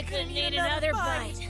I couldn't eat another bite.